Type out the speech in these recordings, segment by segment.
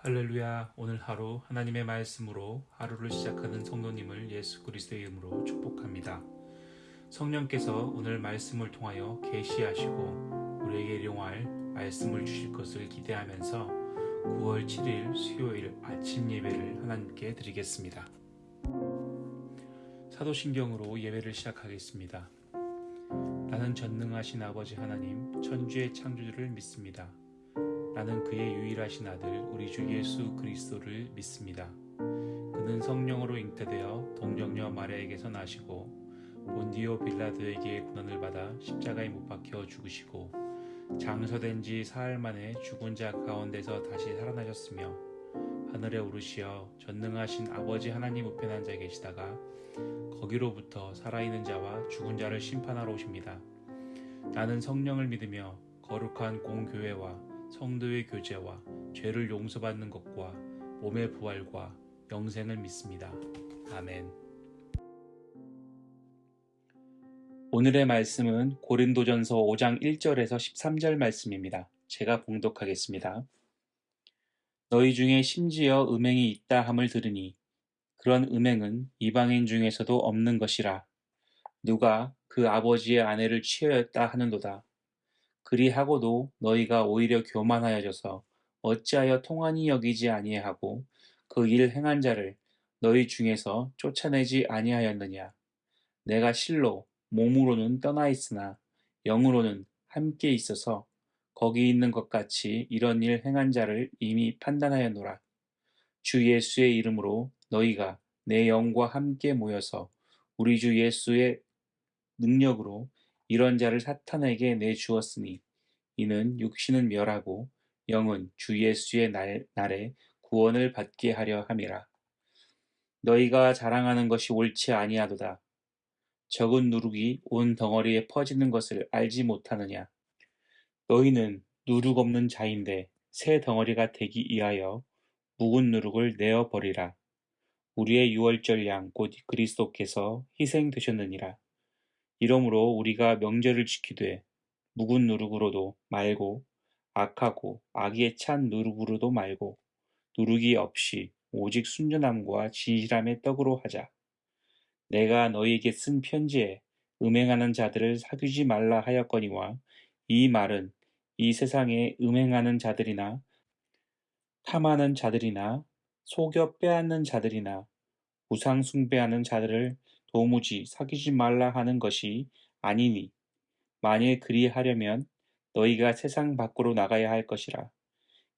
할렐루야 오늘 하루 하나님의 말씀으로 하루를 시작하는 성도님을 예수 그리스도의 이름으로 축복합니다. 성령께서 오늘 말씀을 통하여 계시하시고 우리에게 일용할 말씀을 주실 것을 기대하면서 9월 7일 수요일 아침 예배를 하나님께 드리겠습니다. 사도신경으로 예배를 시작하겠습니다. 나는 전능하신 아버지 하나님 천주의 창조주를 믿습니다. 나는 그의 유일하신 아들 우리 주 예수 그리스도를 믿습니다. 그는 성령으로 잉태되어 동정녀 마리아에게서 나시고 본디오 빌라도에게 고난을 받아 십자가에 못 박혀 죽으시고 장서된 지 사흘 만에 죽은 자 가운데서 다시 살아나셨으며 하늘에 오르시어 전능하신 아버지 하나님 우편 한 자에 계시다가 거기로부터 살아있는 자와 죽은 자를 심판하러 오십니다. 나는 성령을 믿으며 거룩한 공교회와 성도의 교제와 죄를 용서받는 것과 몸의 부활과 영생을 믿습니다. 아멘. 오늘의 말씀은 고린도전서 5장 1절에서 13절 말씀입니다. 제가 봉독하겠습니다. 너희 중에 심지어 음행이 있다 함을 들으니 그런 음행은 이방인 중에서도 없는 것이라 누가 그 아버지의 아내를 취하였다 하는도다. 그리하고도 너희가 오히려 교만하여져서 어찌하여 통한이 여기지 아니하고 그 일 행한 자를 너희 중에서 쫓아내지 아니하였느냐. 내가 실로 몸으로는 떠나 있으나 영으로는 함께 있어서 거기 있는 것 같이 이런 일 행한 자를 이미 판단하였노라. 주 예수의 이름으로 너희가 내 영과 함께 모여서 우리 주 예수의 능력으로 이런 자를 사탄에게 내주었으니 이는 육신은 멸하고 영은 주 예수의 날, 날에 구원을 받게 하려 함이라. 너희가 자랑하는 것이 옳지 아니하도다. 적은 누룩이 온 덩어리에 퍼지는 것을 알지 못하느냐. 너희는 누룩 없는 자인데 새 덩어리가 되기 위하여 묵은 누룩을 내어 버리라. 우리의 유월절 양 곧 그리스도께서 희생되셨느니라. 이러므로 우리가 명절을 지키되 묵은 누룩으로도 말고 악하고 악에 찬 누룩으로도 말고 누룩이 없이 오직 순전함과 진실함의 떡으로 하자. 내가 너희에게 쓴 편지에 음행하는 자들을 사귀지 말라 하였거니와 이 말은 이 세상에 음행하는 자들이나 탐하는 자들이나 속여 빼앗는 자들이나 우상 숭배하는 자들을 도무지 사귀지 말라 하는 것이 아니니 만일 그리하려면 너희가 세상 밖으로 나가야 할 것이라.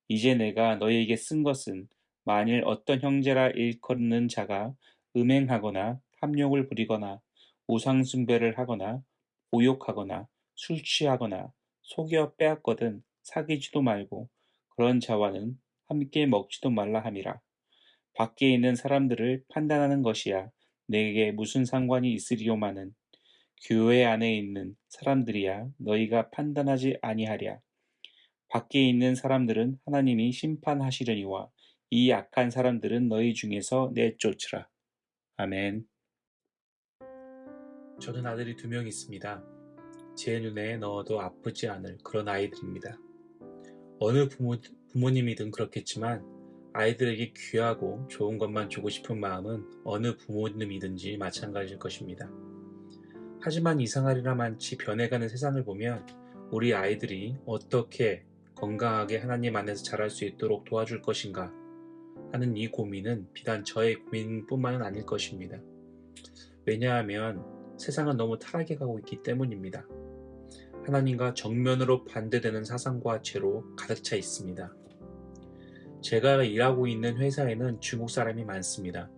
이제 내가 너희에게 쓴 것은 만일 어떤 형제라 일컫는 자가 음행하거나 탐욕을 부리거나 우상 숭배를 하거나 보욕하거나 술 취하거나 속여 빼앗거든 사귀지도 말고 그런 자와는 함께 먹지도 말라 함이라. 밖에 있는 사람들을 판단하는 것이야 내게 무슨 상관이 있으리요마는 교회 안에 있는 사람들이야 너희가 판단하지 아니하랴. 밖에 있는 사람들은 하나님이 심판하시려니와 이 악한 사람들은 너희 중에서 내쫓으라. 아멘. 저는 아들이 두 명 있습니다. 제 눈에 넣어도 아프지 않을 그런 아이들입니다. 어느 부모, 부모님이든 그렇겠지만 아이들에게 귀하고 좋은 것만 주고 싶은 마음은 어느 부모님이든지 마찬가지일 것입니다. 하지만 이상하리라 많지 변해가는 세상을 보면 우리 아이들이 어떻게 건강하게 하나님 안에서 자랄 수 있도록 도와줄 것인가 하는 이 고민은 비단 저의 고민뿐만은 아닐 것입니다. 왜냐하면 세상은 너무 타락해 가고 있기 때문입니다. 하나님과 정면으로 반대되는 사상과 죄로 가득 차 있습니다. 제가 일하고 있는 회사에는 중국 사람이 많습니다.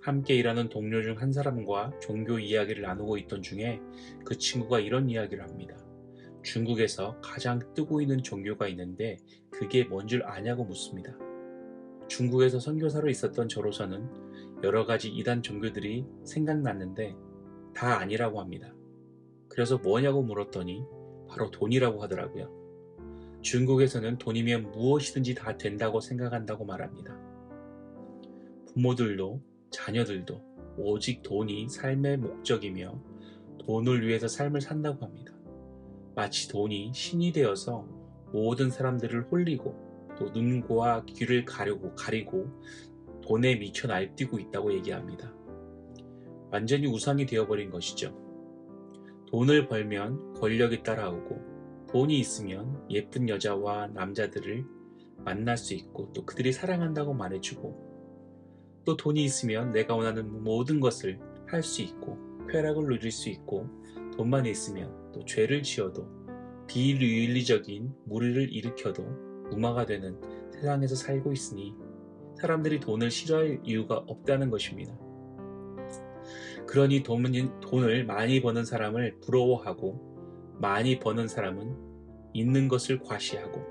함께 일하는 동료 중 한 사람과 종교 이야기를 나누고 있던 중에 그 친구가 이런 이야기를 합니다. 중국에서 가장 뜨고 있는 종교가 있는데 그게 뭔 줄 아냐고 묻습니다. 중국에서 선교사로 있었던 저로서는 여러 가지 이단 종교들이 생각났는데 다 아니라고 합니다. 그래서 뭐냐고 물었더니 바로 돈이라고 하더라고요. 중국에서는 돈이면 무엇이든지 다 된다고 생각한다고 말합니다. 부모들도 자녀들도 오직 돈이 삶의 목적이며 돈을 위해서 삶을 산다고 합니다. 마치 돈이 신이 되어서 모든 사람들을 홀리고 또 눈과 귀를 가리고 가리고 돈에 미쳐 날뛰고 있다고 얘기합니다. 완전히 우상이 되어버린 것이죠. 돈을 벌면 권력이 따라오고 돈이 있으면 예쁜 여자와 남자들을 만날 수 있고 또 그들이 사랑한다고 말해주고 또 돈이 있으면 내가 원하는 모든 것을 할 수 있고 쾌락을 누릴 수 있고 돈만 있으면 또 죄를 지어도 비윤리적인 무리를 일으켜도 무마가 되는 세상에서 살고 있으니 사람들이 돈을 싫어할 이유가 없다는 것입니다. 그러니 돈을 많이 버는 사람을 부러워하고 많이 버는 사람은 있는 것을 과시하고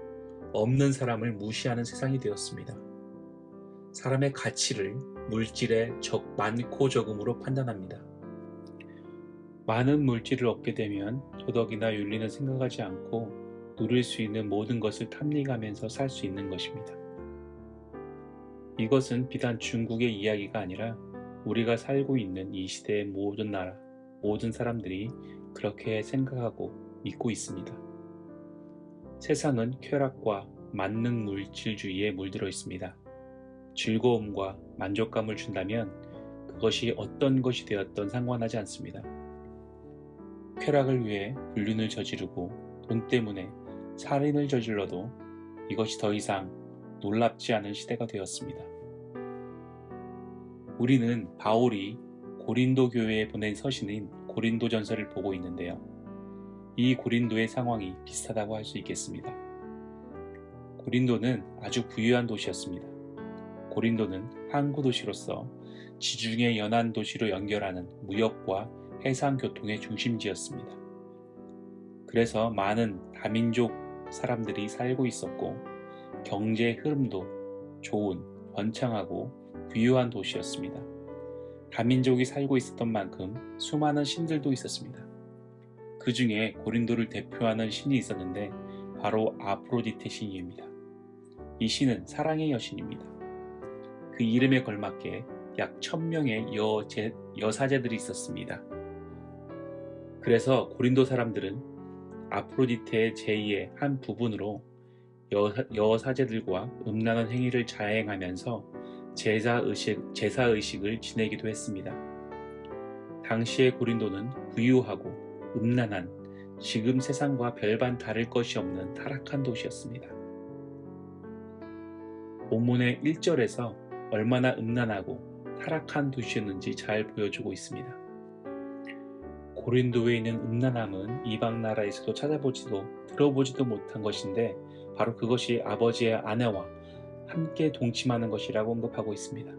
없는 사람을 무시하는 세상이 되었습니다. 사람의 가치를 물질의 적 많고 적음으로 판단합니다. 많은 물질을 얻게 되면 도덕이나 윤리는 생각하지 않고 누릴 수 있는 모든 것을 탐닉하면서 살 수 있는 것입니다. 이것은 비단 중국의 이야기가 아니라 우리가 살고 있는 이 시대의 모든 나라, 모든 사람들이 그렇게 생각하고 믿고 있습니다. 세상은 쾌락과 만능 물질주의에 물들어 있습니다. 즐거움과 만족감을 준다면 그것이 어떤 것이 되었던 상관하지 않습니다. 쾌락을 위해 불륜을 저지르고 돈 때문에 살인을 저질러도 이것이 더 이상 놀랍지 않은 시대가 되었습니다. 우리는 바울이 고린도 교회에 보낸 서신인 고린도 전서를 보고 있는데요. 이 고린도의 상황이 비슷하다고 할 수 있겠습니다. 고린도는 아주 부유한 도시였습니다. 고린도는 항구 도시로서 지중해 연안 도시로 연결하는 무역과 해상 교통의 중심지였습니다. 그래서 많은 다민족 사람들이 살고 있었고 경제 흐름도 좋은 번창하고 부유한 도시였습니다. 다민족이 살고 있었던 만큼 수많은 신들도 있었습니다. 그 중에 고린도를 대표하는 신이 있었는데 바로 아프로디테 신입니다. 이 신은 사랑의 여신입니다. 그 이름에 걸맞게 약 천명의 여제, 여사제들이 있었습니다. 그래서 고린도 사람들은 아프로디테의 제의의 한 부분으로 여, 사제들과 음란한 행위를 자행하면서 제사의식, 제사의식을 지내기도 했습니다. 당시의 고린도는 부유하고 음란한 지금 세상과 별반 다를 것이 없는 타락한 도시였습니다. 본문의 1절에서 얼마나 음란하고 타락한 도시였는지 잘 보여주고 있습니다. 고린도에 있는 음란함은 이방 나라에서도 찾아보지도 들어보지도 못한 것인데 바로 그것이 아버지의 아내와 함께 동침하는 것이라고 언급하고 있습니다.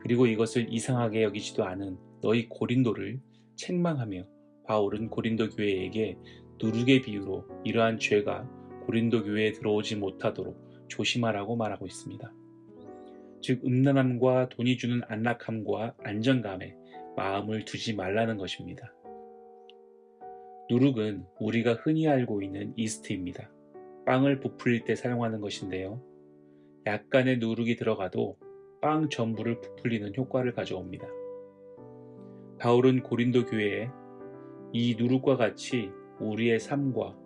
그리고 이것을 이상하게 여기지도 않은 너희 고린도를 책망하며 바울은 고린도 교회에게 누룩의 비유로 이러한 죄가 고린도 교회에 들어오지 못하도록 조심하라고 말하고 있습니다. 즉 음란함과 돈이 주는 안락함과 안정감에 마음을 두지 말라는 것입니다. 누룩은 우리가 흔히 알고 있는 이스트입니다. 빵을 부풀릴 때 사용하는 것인데요. 약간의 누룩이 들어가도 빵 전부를 부풀리는 효과를 가져옵니다. 바울은 고린도 교회에 이 누룩과 같이 우리의 삶과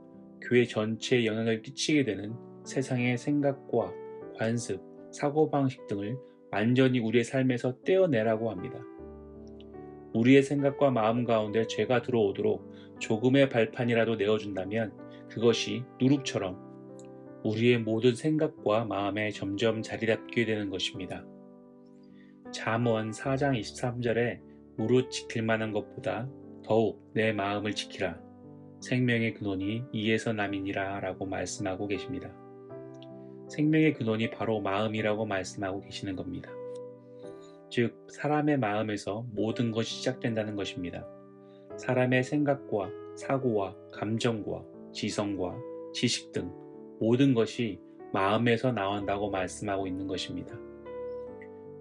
교회 전체에 영향을 끼치게 되는 세상의 생각과 관습, 사고방식 등을 완전히 우리의 삶에서 떼어내라고 합니다. 우리의 생각과 마음 가운데 죄가 들어오도록 조금의 발판이라도 내어준다면 그것이 누룩처럼 우리의 모든 생각과 마음에 점점 자리 잡게 되는 것입니다. 잠언 4장 23절에 무릇 지킬 만한 것보다 더욱 내 마음을 지키라. 생명의 근원이 이에서 남이니라 라고 말씀하고 계십니다. 생명의 근원이 바로 마음이라고 말씀하고 계시는 겁니다. 즉 사람의 마음에서 모든 것이 시작된다는 것입니다. 사람의 생각과 사고와 감정과 지성과 지식 등 모든 것이 마음에서 나온다고 말씀하고 있는 것입니다.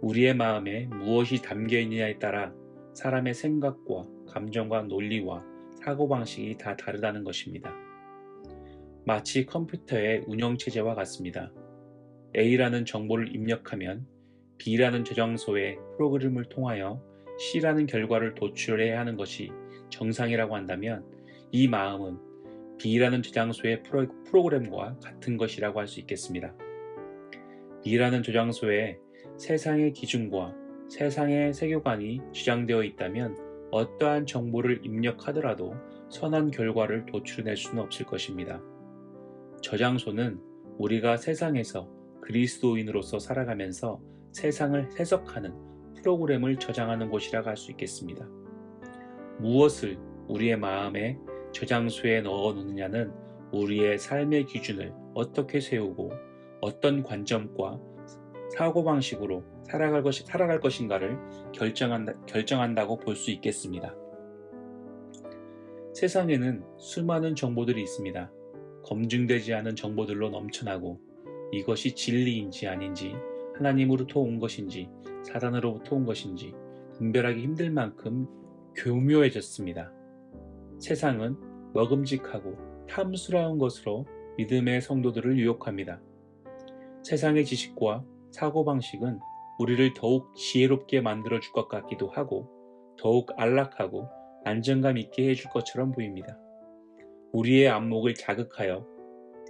우리의 마음에 무엇이 담겨 있느냐에 따라 사람의 생각과 감정과 논리와 사고방식이 다 다르다는 것입니다. 마치 컴퓨터의 운영체제와 같습니다. A라는 정보를 입력하면 B라는 저장소에 프로그램을 통하여 C라는 결과를 도출해야 하는 것이 정상이라고 한다면 이 마음은 B라는 저장소의 프로, 프로그램과 같은 것이라고 할 수 있겠습니다. B라는 저장소에 세상의 기준과 세상의 세계관이 주장되어 있다면 어떠한 정보를 입력하더라도 선한 결과를 도출해낼 수는 없을 것입니다. 저장소는 우리가 세상에서 그리스도인으로서 살아가면서 세상을 해석하는 프로그램을 저장하는 곳이라고 할 수 있겠습니다. 무엇을 우리의 마음에 저장소에 넣어 놓느냐는 우리의 삶의 기준을 어떻게 세우고 어떤 관점과 사고방식으로 살아갈, 것이, 살아갈 것인가를 결정한다, 결정한다고 볼 수 있겠습니다. 세상에는 수많은 정보들이 있습니다. 검증되지 않은 정보들로 넘쳐나고 이것이 진리인지 아닌지 하나님으로부터 온 것인지 사단으로부터 온 것인지 분별하기 힘들 만큼 교묘해졌습니다. 세상은 먹음직하고 탐스러운 것으로 믿음의 성도들을 유혹합니다. 세상의 지식과 사고방식은 우리를 더욱 지혜롭게 만들어 줄 것 같기도 하고 더욱 안락하고 안정감 있게 해줄 것처럼 보입니다. 우리의 안목을 자극하여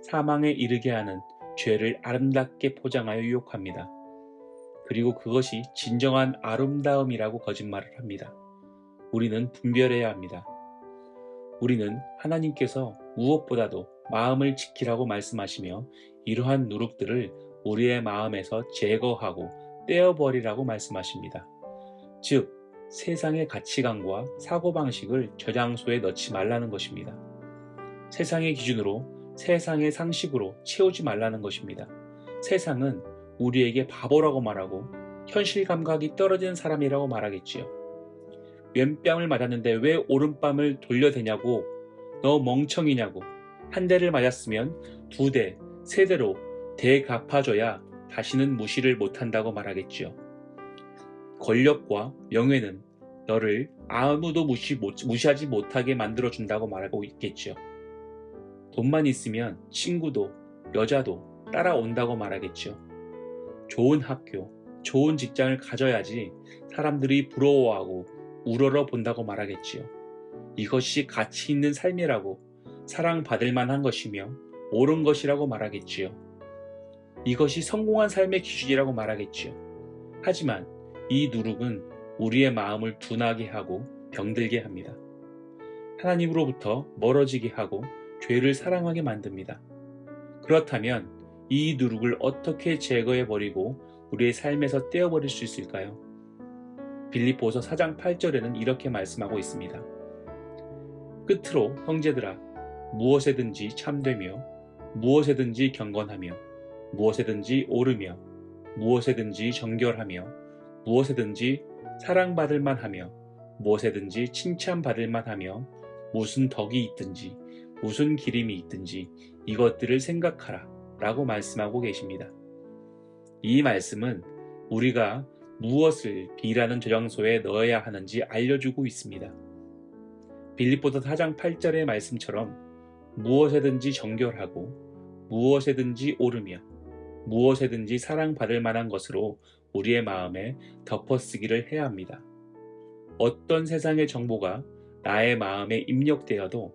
사망에 이르게 하는 죄를 아름답게 포장하여 유혹합니다. 그리고 그것이 진정한 아름다움이라고 거짓말을 합니다. 우리는 분별해야 합니다. 우리는 하나님께서 무엇보다도 마음을 지키라고 말씀하시며 이러한 누룩들을 우리의 마음에서 제거하고 떼어버리라고 말씀하십니다. 즉, 세상의 가치관과 사고방식을 저장소에 넣지 말라는 것입니다. 세상의 기준으로 세상의 상식으로 채우지 말라는 것입니다. 세상은 우리에게 바보라고 말하고 현실 감각이 떨어지는 사람이라고 말하겠지요. 왼뺨을 맞았는데 왜 오른뺨을 돌려대냐고 너 멍청이냐고 한 대를 맞았으면 두 대, 세 대로 대갚아줘야 다시는 무시를 못한다고 말하겠지요. 권력과 명예는 너를 아무도 무시, 무시하지 못하게 만들어준다고 말하고 있겠지요. 돈만 있으면 친구도 여자도 따라온다고 말하겠지요. 좋은 학교, 좋은 직장을 가져야지 사람들이 부러워하고 우러러 본다고 말하겠지요. 이것이 가치 있는 삶이라고 사랑받을 만한 것이며 옳은 것이라고 말하겠지요. 이것이 성공한 삶의 기준이라고 말하겠지요. 하지만 이 누룩은 우리의 마음을 둔하게 하고 병들게 합니다. 하나님으로부터 멀어지게 하고 죄를 사랑하게 만듭니다. 그렇다면 이 누룩을 어떻게 제거해 버리고 우리의 삶에서 떼어버릴 수 있을까요? 빌립보서 4장 8절에는 이렇게 말씀하고 있습니다. 끝으로 형제들아 무엇에든지 참되며 무엇에든지 경건하며 무엇에든지 오르며 무엇에든지 정결하며 무엇에든지 사랑받을 만하며 무엇에든지 칭찬받을 만하며 무슨 덕이 있든지 무슨 기림이 있든지 이것들을 생각하라 라고 말씀하고 계십니다. 이 말씀은 우리가 무엇을 B라는 저장소에 넣어야 하는지 알려주고 있습니다. 빌립보서 4장 8절의 말씀처럼 무엇에든지 정결하고 무엇에든지 오르며 무엇에든지 사랑받을 만한 것으로 우리의 마음에 덮어쓰기를 해야 합니다. 어떤 세상의 정보가 나의 마음에 입력되어도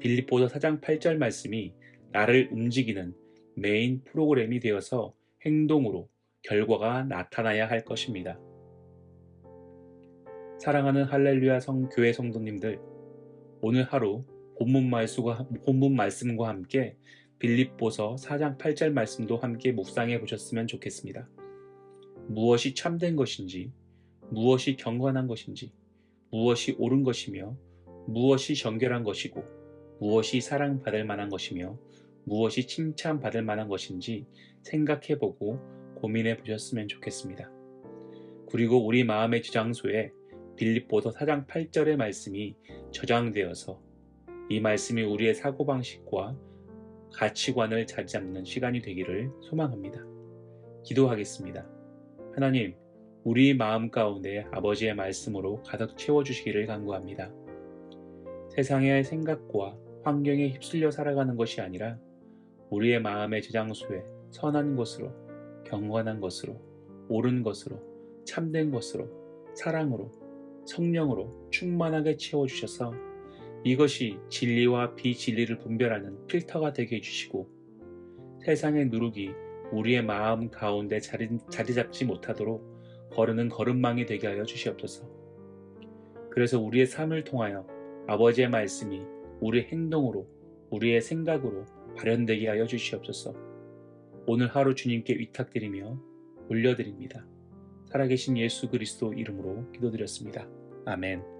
빌립보서 4장 8절 말씀이 나를 움직이는 메인 프로그램이 되어서 행동으로 결과가 나타나야 할 것입니다. 사랑하는 할렐루야 성 교회 성도님들, 오늘 하루 본문 말씀과, 본문 말씀과 함께 빌립보서 4장 8절 말씀도 함께 묵상해 보셨으면 좋겠습니다. 무엇이 참된 것인지, 무엇이 경건한 것인지, 무엇이 옳은 것이며, 무엇이 정결한 것이고, 무엇이 사랑받을 만한 것이며, 무엇이 칭찬받을 만한 것인지 생각해 보고 고민해 보셨으면 좋겠습니다. 그리고 우리 마음의 저장소에 빌립보서 4장 8절의 말씀이 저장되어서 이 말씀이 우리의 사고방식과 가치관을 자리 잡는 시간이 되기를 소망합니다. 기도하겠습니다. 하나님, 우리 마음 가운데 아버지의 말씀으로 가득 채워주시기를 간구합니다. 세상의 생각과 환경에 휩쓸려 살아가는 것이 아니라 우리의 마음의 저장소에 선한 것으로, 경건한 것으로, 옳은 것으로, 참된 것으로, 사랑으로, 성령으로 충만하게 채워주셔서 이것이 진리와 비진리를 분별하는 필터가 되게 해주시고 세상의 누룩이 우리의 마음 가운데 자리, 자리 잡지 못하도록 거르는 걸음망이 되게 하여 주시옵소서. 그래서 우리의 삶을 통하여 아버지의 말씀이 우리의 행동으로 우리의 생각으로 발현되게 하여 주시옵소서. 오늘 하루 주님께 위탁드리며 올려드립니다. 살아계신 예수 그리스도 이름으로 기도드렸습니다. 아멘.